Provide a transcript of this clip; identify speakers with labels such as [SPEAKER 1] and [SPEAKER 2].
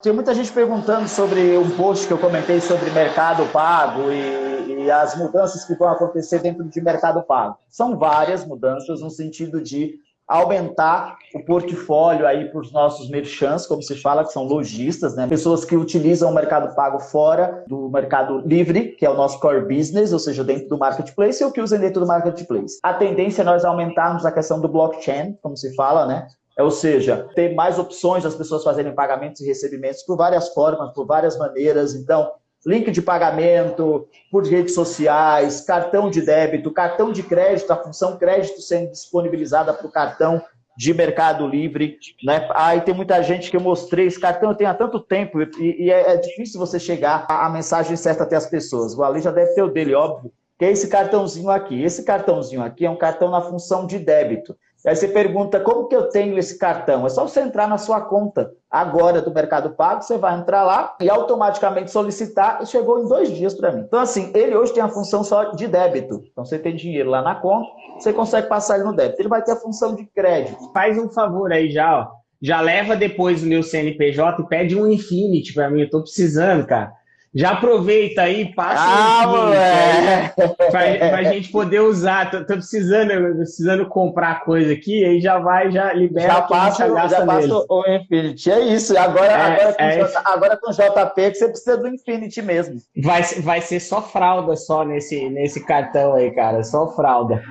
[SPEAKER 1] Tem muita gente perguntando sobre um post que eu comentei sobre mercado pago e, e, as mudanças que vão acontecer dentro de mercado pago. São várias mudanças no sentido de aumentar o portfólio aí para os nossos merchants, como se fala, que são lojistas, né? pessoas que utilizam o mercado pago fora do mercado livre, que é o nosso core business, ou seja, dentro do marketplace, ou que usam dentro do marketplace. A tendência é nós aumentarmos a questão do blockchain, como se fala, né? É, ou seja, ter mais opções das pessoas fazerem pagamentos e recebimentos por várias formas, por várias maneiras. Então, link de pagamento por redes sociais, cartão de débito, cartão de crédito, a função crédito sendo disponibilizada para o cartão de Mercado Livre. Né? Aí tem muita gente que eu mostrei, esse cartão eu tenho há tanto tempo e, e é, é, difícil você chegar a mensagem certa até as pessoas. O Ali já deve ter o dele, óbvio, que é esse cartãozinho aqui. Esse cartãozinho aqui é um cartão na função de débito. Aí você pergunta, como que eu tenho esse cartão? É só você entrar na sua conta agora do Mercado Pago, você vai entrar lá e automaticamente solicitar, e chegou em dois dias para mim. Então, assim, ele hoje tem a função só de débito. Então, você tem dinheiro lá na conta, você consegue passar ele no débito. Ele vai ter a função de crédito.
[SPEAKER 2] Faz um favor aí já, ó. Já leva depois o meu CNPJ e pede um Infinity para mim. Eu tô precisando, cara. Já aproveita aí, passa
[SPEAKER 1] ah,
[SPEAKER 2] para a gente poder usar. Tô, tô, precisando, precisando comprar coisa aqui, aí já vai, já libera.
[SPEAKER 1] Já passa, já passa o Infinity. É isso. Agora, é, agora, com é... J, agora com JP que você precisa do Infinity mesmo.
[SPEAKER 2] Vai, vai ser só fralda só nesse, nesse cartão aí, cara. Só fralda.